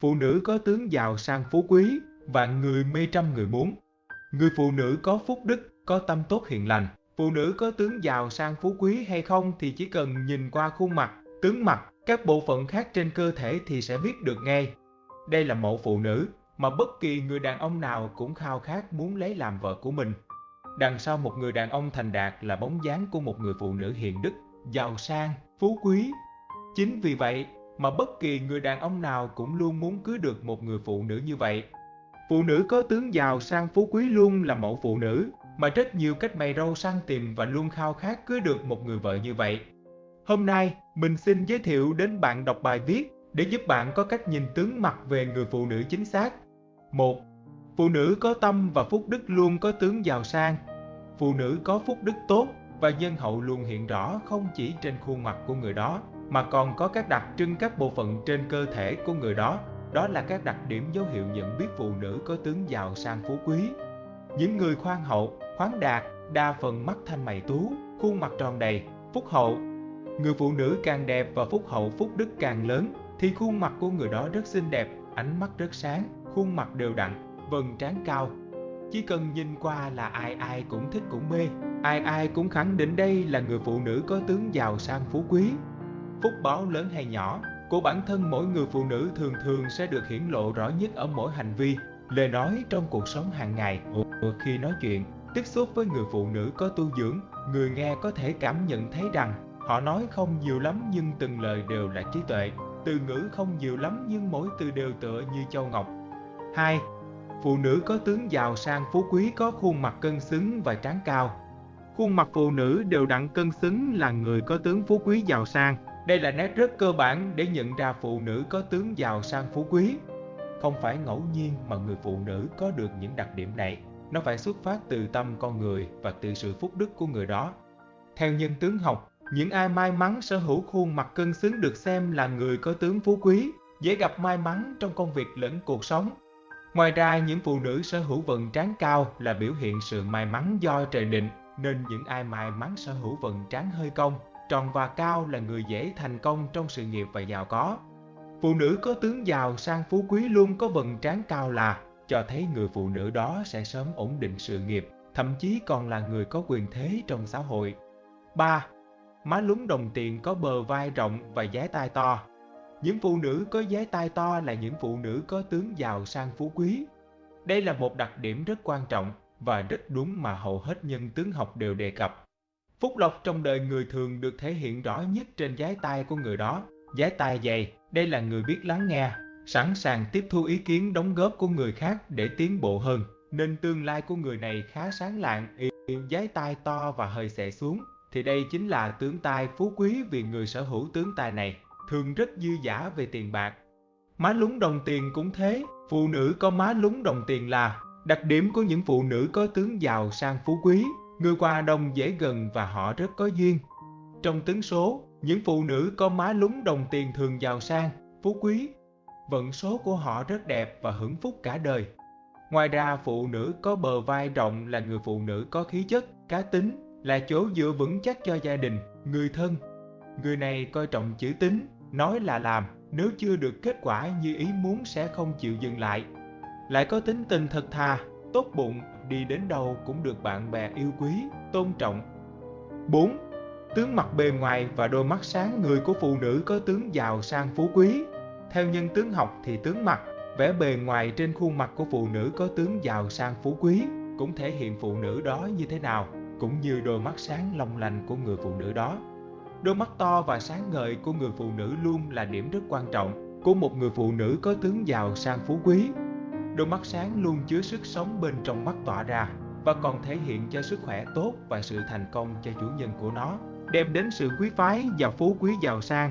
Phụ nữ có tướng giàu sang phú quý, vạn người mê trăm người muốn. Người phụ nữ có phúc đức, có tâm tốt hiền lành. Phụ nữ có tướng giàu sang phú quý hay không thì chỉ cần nhìn qua khuôn mặt, tướng mặt, các bộ phận khác trên cơ thể thì sẽ biết được ngay. Đây là mẫu phụ nữ mà bất kỳ người đàn ông nào cũng khao khát muốn lấy làm vợ của mình. Đằng sau một người đàn ông thành đạt là bóng dáng của một người phụ nữ hiền đức, giàu sang, phú quý. Chính vì vậy mà bất kỳ người đàn ông nào cũng luôn muốn cưới được một người phụ nữ như vậy. Phụ nữ có tướng giàu sang phú quý luôn là mẫu phụ nữ mà rất nhiều cách mày râu săn tìm và luôn khao khát cưới được một người vợ như vậy. Hôm nay, mình xin giới thiệu đến bạn đọc bài viết để giúp bạn có cách nhìn tướng mặt về người phụ nữ chính xác. 1. Phụ nữ có tâm và phúc đức luôn có tướng giàu sang. Phụ nữ có phúc đức tốt và nhân hậu luôn hiện rõ không chỉ trên khuôn mặt của người đó mà còn có các đặc trưng các bộ phận trên cơ thể của người đó. Đó là các đặc điểm dấu hiệu nhận biết phụ nữ có tướng giàu sang phú quý. Những người khoan hậu, khoáng đạt, đa phần mắt thanh mày tú, khuôn mặt tròn đầy, phúc hậu. Người phụ nữ càng đẹp và phúc hậu phúc đức càng lớn thì khuôn mặt của người đó rất xinh đẹp, ánh mắt rất sáng, khuôn mặt đều đặn, vầng trán cao. Chỉ cần nhìn qua là ai ai cũng thích cũng mê, ai ai cũng khẳng định đây là người phụ nữ có tướng giàu sang phú quý. Phúc báo lớn hay nhỏ, của bản thân mỗi người phụ nữ thường thường sẽ được hiển lộ rõ nhất ở mỗi hành vi, lời nói trong cuộc sống hàng ngày. Khi nói chuyện, tiếp xúc với người phụ nữ có tu dưỡng, người nghe có thể cảm nhận thấy rằng họ nói không nhiều lắm nhưng từng lời đều là trí tuệ, từ ngữ không nhiều lắm nhưng mỗi từ đều tựa như châu ngọc. 2. Phụ nữ có tướng giàu sang phú quý có khuôn mặt cân xứng và trán cao. Khuôn mặt phụ nữ đều đặn cân xứng là người có tướng phú quý giàu sang. Đây là nét rất cơ bản để nhận ra phụ nữ có tướng giàu sang phú quý. Không phải ngẫu nhiên mà người phụ nữ có được những đặc điểm này. Nó phải xuất phát từ tâm con người và từ sự phúc đức của người đó. Theo nhân tướng học, những ai may mắn sở hữu khuôn mặt cân xứng được xem là người có tướng phú quý, dễ gặp may mắn trong công việc lẫn cuộc sống. Ngoài ra, những phụ nữ sở hữu vận trán cao là biểu hiện sự may mắn do trời định, nên những ai may mắn sở hữu vận trán hơi cong, tròn và cao là người dễ thành công trong sự nghiệp và giàu có. Phụ nữ có tướng giàu sang phú quý luôn có vầng trán cao là cho thấy người phụ nữ đó sẽ sớm ổn định sự nghiệp, thậm chí còn là người có quyền thế trong xã hội. 3. Má lúng đồng tiền có bờ vai rộng và giái tai to. Những phụ nữ có giái tai to là những phụ nữ có tướng giàu sang phú quý. Đây là một đặc điểm rất quan trọng và rất đúng mà hầu hết nhân tướng học đều đề cập. Phúc lộc trong đời người thường được thể hiện rõ nhất trên giái tai của người đó. Giái tai dày, đây là người biết lắng nghe, sẵn sàng tiếp thu ý kiến đóng góp của người khác để tiến bộ hơn, nên tương lai của người này khá sáng lạng, giái tai to và hơi xệ xuống, thì đây chính là tướng tài phú quý vì người sở hữu tướng tài này thường rất dư giả về tiền bạc. Má lúng đồng tiền cũng thế, phụ nữ có má lúng đồng tiền là đặc điểm của những phụ nữ có tướng giàu sang phú quý, người qua đông dễ gần và họ rất có duyên. Trong tướng số, những phụ nữ có má lúng đồng tiền thường giàu sang, phú quý. Vận số của họ rất đẹp và hưởng phúc cả đời. Ngoài ra, phụ nữ có bờ vai rộng là người phụ nữ có khí chất, cá tính, là chỗ dựa vững chắc cho gia đình, người thân. Người này coi trọng chữ tín, nói là làm, nếu chưa được kết quả như ý muốn sẽ không chịu dừng lại. Lại có tính tình thật thà, tốt bụng, đi đến đâu cũng được bạn bè yêu quý, tôn trọng. 4. Tướng mặt bề ngoài và đôi mắt sáng người của phụ nữ có tướng giàu sang phú quý. Theo nhân tướng học thì tướng mặt, vẻ bề ngoài trên khuôn mặt của phụ nữ có tướng giàu sang phú quý cũng thể hiện phụ nữ đó như thế nào cũng như đôi mắt sáng long lanh của người phụ nữ đó. Đôi mắt to và sáng ngời của người phụ nữ luôn là điểm rất quan trọng của một người phụ nữ có tướng giàu sang phú quý. Đôi mắt sáng luôn chứa sức sống bên trong mắt tỏa ra và còn thể hiện cho sức khỏe tốt và sự thành công cho chủ nhân của nó, đem đến sự quý phái và phú quý giàu sang.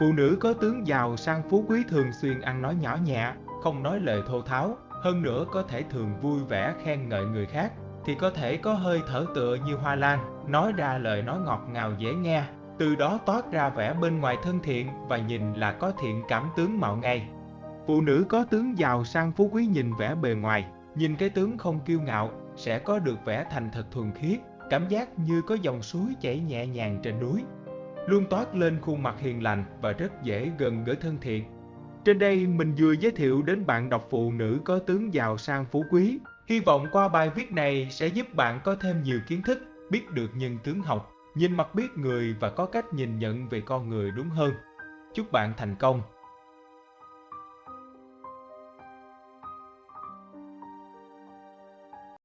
Phụ nữ có tướng giàu sang phú quý thường xuyên ăn nói nhỏ nhẹ, không nói lời thô tháo, hơn nữa có thể thường vui vẻ khen ngợi người khác, thì có thể có hơi thở tựa như hoa lan, nói ra lời nói ngọt ngào dễ nghe, từ đó toát ra vẻ bên ngoài thân thiện và nhìn là có thiện cảm tướng mạo ngay. Phụ nữ có tướng giàu sang phú quý nhìn vẻ bề ngoài, nhìn cái tướng không kiêu ngạo, sẽ có được vẻ thành thật thuần khiết, cảm giác như có dòng suối chảy nhẹ nhàng trên núi. Luôn toát lên khuôn mặt hiền lành và rất dễ gần gũi thân thiện. Trên đây mình vừa giới thiệu đến bạn đọc phụ nữ có tướng giàu sang phú quý. Hy vọng qua bài viết này sẽ giúp bạn có thêm nhiều kiến thức, biết được nhân tướng học, nhìn mặt biết người và có cách nhìn nhận về con người đúng hơn. Chúc bạn thành công!